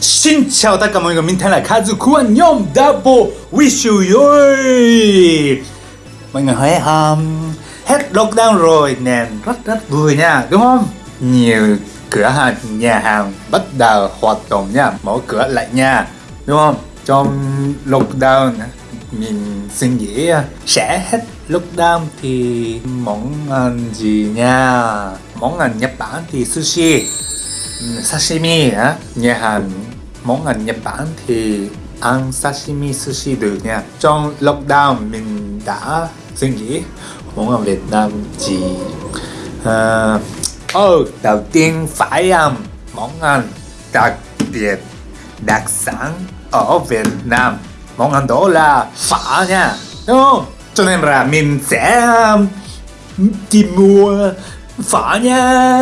Xin chào tất cả mọi người, mình tên là Kazuku anh nhóm Double Wish you joy Mọi người thấy um, hết lockdown rồi nên rất rất vui nha, đúng không? Nhiều cửa hàng, nhà hàng bắt đầu hoạt động nha, mở cửa lại nha, đúng không? Trong lockdown mình suy nghĩ sẽ hết lockdown thì món ăn gì nha món ăn Nhật Bản thì sushi sashimi á nhà hàng món ăn Nhật Bản thì ăn sashimi sushi được nha. Trong lockdown mình đã suy nghĩ món ăn Việt Nam gì? Uh, oh, đầu tiên phải ăn món ăn đặc biệt đặc sản ở Việt Nam. Món ăn đó là phở nha đúng không? Cho nên là mình sẽ um, tìm mua phở nha.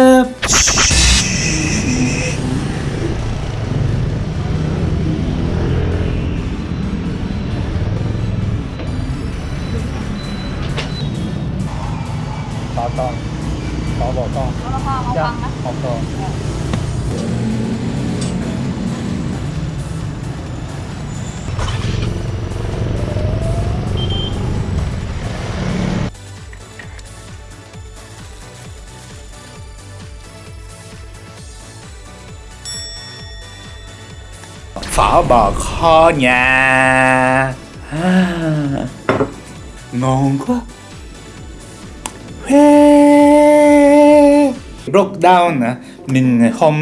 Phở bò kho nhà à, ngon quá. Huê. lockdown à, mình không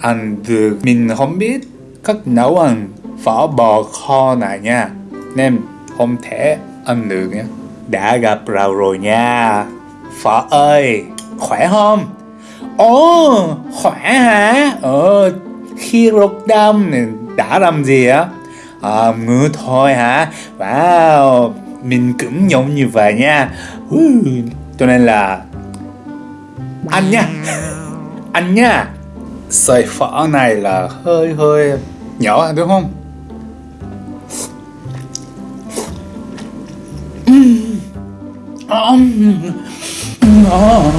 ăn được. Mình không biết cách nấu ăn phở bò kho này nha. Nên không thể ăn được nha. Đã gặp rau rồi nha. Phở ơi khỏe không? Ồ khỏe hả? Ờ khi lockdown này đã làm gì á? À, ngứa thôi hả? Wow mình cũng giống như vậy nha. Uh, cho nên là ăn nha. Ăn nha. Sợi phở này là hơi hơi nhỏ đúng không? Ngon ngon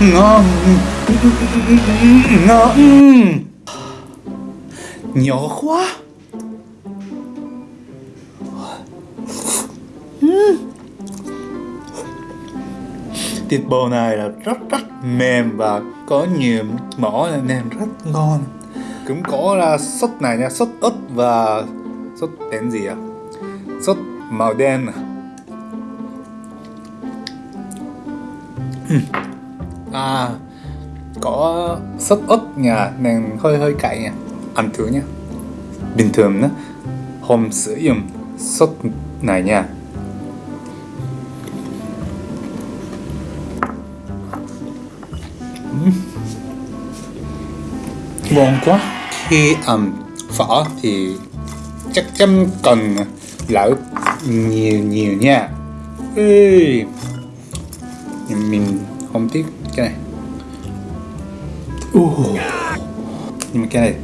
ngon ngon nhỏ quá. Thịt bò này là rất rất mềm và có nhiều mỡ nên rất ngon. Cũng có là sốt này nha, sốt ớt và sốt tên gì à sốt màu đen à. Ừ. à có sốt ớt nha nên hơi hơi cay nha. Ăn thử nha. Bình thường á không sử dụng sốt này nha. Ngon quá. Khi ăn phở thì chắc chắn cần lỡ nhiều nhiều nha. Ê. Mình không tiếc cái này uh. nhưng mà cái này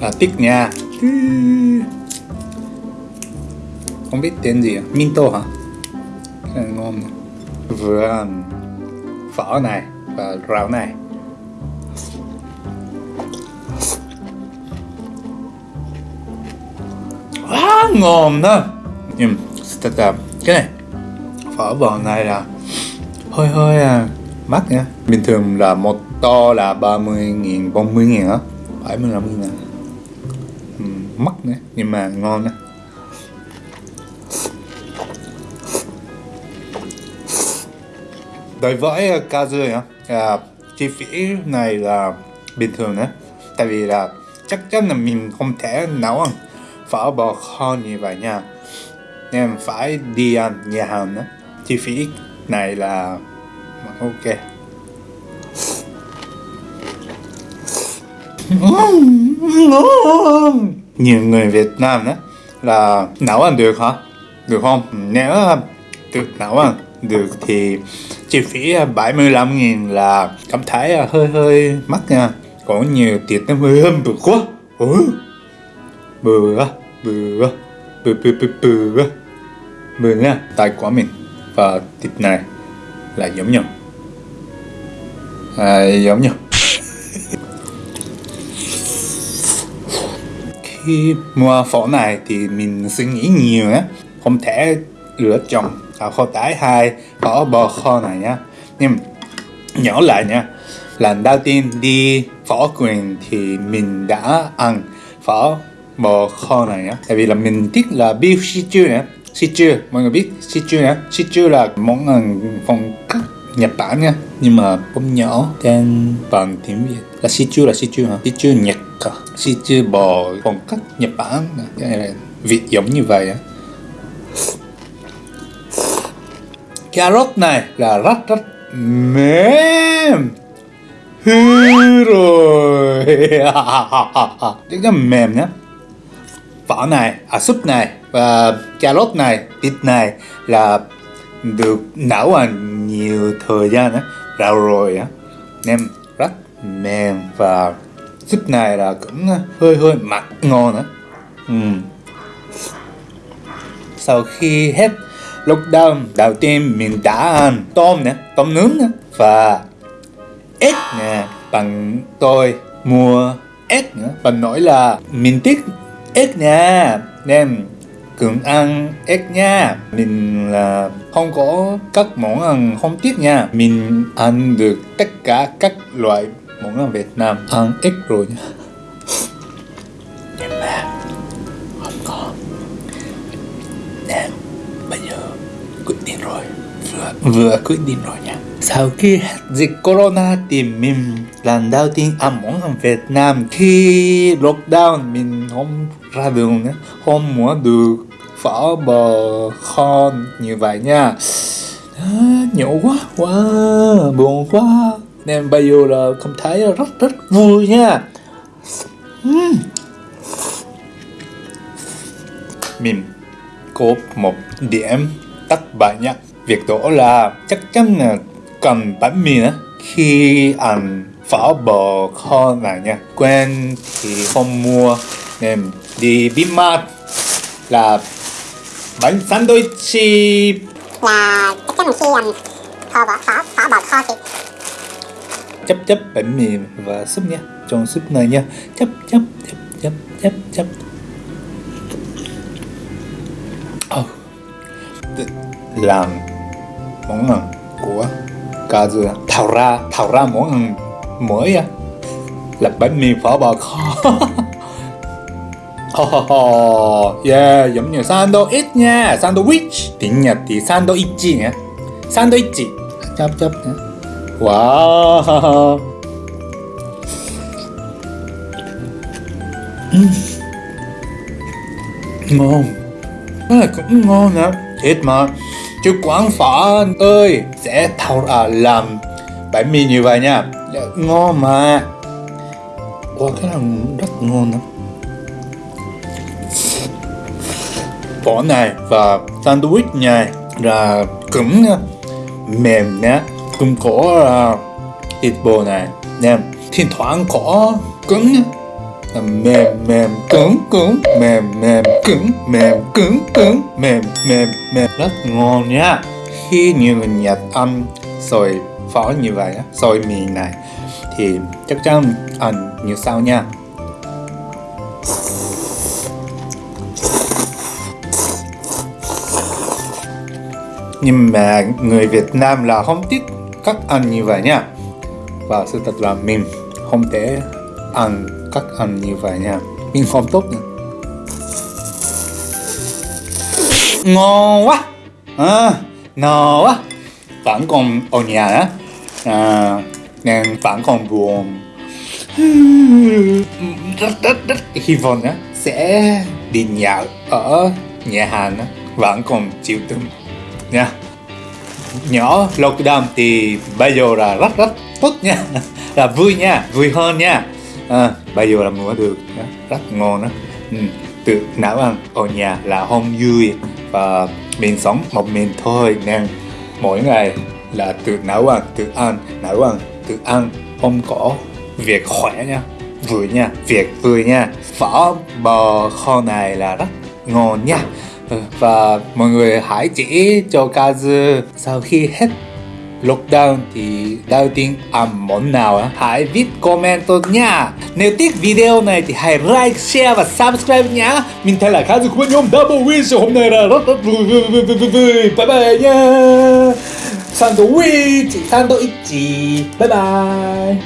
là tích nha. Không biết tên gì à? Minto hả? Cái này ngon vừa phở này và rau này. Quá ngon đó. Nhưng cái này phở bò này là hơi hơi à, mắc nha. Bình thường là một to là 30 nghìn 40 nghìn á. 75 nghìn. À ừ, mắc nữa nhưng mà ngon á đối với uh, Kazu á à, chi phí này là bình thường đấy tại vì là chắc chắn là mình không thể nấu ăn phở bò kho như vậy nha. Nên phải đi ăn nhà hàng đó chi phí này là ok nhiều người Việt Nam đó là nấu ăn được hả? Được không? Nếu ờ, được nấu ăn được thì chi phí ờ, 75 nghìn là cảm thấy ờ, hơi hơi mắc nha. Có nhiều tiền nó hơi hâm bự quá. Ừ. bự quá bự quá bự bự bự bự quá bự nha tay của mình và thịt này là giống nhau. À, giống nhau. Khi mua phở này thì mình suy nghĩ nhiều nhé, không thể lựa chọn à, kho tái hay phở bò kho này nhá. Nhưng nhỏ lại nha lần đầu tiên đi phở quyền thì mình đã ăn phở bò kho này nhá tại vì là mình thích là beef stew nhá stew mọi người biết stew nhá stew là món ăn phong cách Nhật Bản nha nhưng mà bông nhỏ tên bằng tiếng Việt là stew là stew hả? Stew Nhật à? cả stew bò, phong cách Nhật Bản à? cái này là Việt giống như vậy á. Cà rốt này là rất rất mềm. Hư rồi. Rất là mềm nhá. Vỏ này à súp này và cà rốt này, thịt này là được nấu ăn nhiều thời gian á rau rồi á. Nem rất mềm và súp này là cũng hơi hơi mặn ngon á. Ừ. sau khi hết lockdown, đầu tiên mình đã ăn tôm nè, tôm nướng nè, và ếch nè, bằng tôi mua ếch nữa. Và nói là mình thích ếch nè nên cường ăn ếch nha. Mình là không có các món ăn không thích nha. Mình ăn được tất cả các loại món ăn Việt Nam. Ăn ếch rồi nha. Nhưng mà không có. Nên bây giờ quyết định rồi. Vừa vừa quyết định rồi nha sau khi dịch corona thì mình lần đầu tiên ăn món ăn Việt Nam. Khi lockdown mình không ra đường nữa không muốn được phở bò kho như vậy nha. À, nhổ quá quá buồn quá. Nên bây giờ là không thấy rất rất vui nha. Uhm. mình có một điểm tắt bại nhá việc đó là chắc chắn là cần bánh mì nữa khi ăn phở bò kho này nha quen thì không mua nên đi Bimart là bánh sandwich. Là chắc chắn là khi um, kho bò phở phở bò kho thì chấp chấp bánh mì và súp nha trong súp này nha. Chấp chấp chấp chấp chấp chấp oh. làm món ăn của cả dừa thảo ra thảo ra món ăn mới á là bánh mì phở bò kho Oh, yeah, giống như sandwich nha, sandwich. Tiếng Nhật thì sandwich nhé. Sandwich. Chấp chấp nhé. Wow. Ngon. Cái này cũng ngon nè Thiệt mà. Chứ quán phở ơi sẽ thao à, làm bánh mì như vậy nha. Dạ, ngon mà. Wow, cái này rất ngon lắm phở này và sandwich này là cứng mềm nhé cũng có uh, thịt bò này nè thỉnh thoảng có cứng mềm mềm cứng cứng. Mềm mềm, cứng mềm, cứng cứng. Mềm mềm mềm. Rất ngon nhá khi nhiều người Nhật ăn rồi phở như vậy rồi mì này, thì chắc chắn ăn như sau nha. Nhưng mà người Việt Nam là không thích các ăn như vậy nha. Và sự thật là mình không thể ăn các ăn như vậy nha. Mình không tốt nữa ngon quá. À, ngon quá. Vẫn còn ở nhà á. À, nên vẫn còn buồn. Rất rất rất hy vọng á sẽ đi nhậu ở nhà hàng á. Vẫn còn chịu tâm nha. Nhỏ lockdown thì bây giờ là rất rất tốt nha. Là vui nha vui hơn nha à, bây giờ làm mua được rất ngon đó ừ. tự nấu ăn ở nhà là không vui và mình sống một mình thôi nên mỗi ngày là tự nấu ăn tự ăn nấu ăn tự ăn. Không có việc khỏe nha vui nha việc vui nha. Phở bò kho này là rất ngon nha. Và mọi người hãy chỉ cho Kazu sau khi hết lockdown thì đầu tiên ăn à, món nào á? Hãy viết comment tôi nha. Nếu thích video này thì hãy like, share và subscribe nhá. Mình thấy là khá dư của nhóm double win hôm nay là rất rất vui bye bye nha sandwich sandwich bye bye.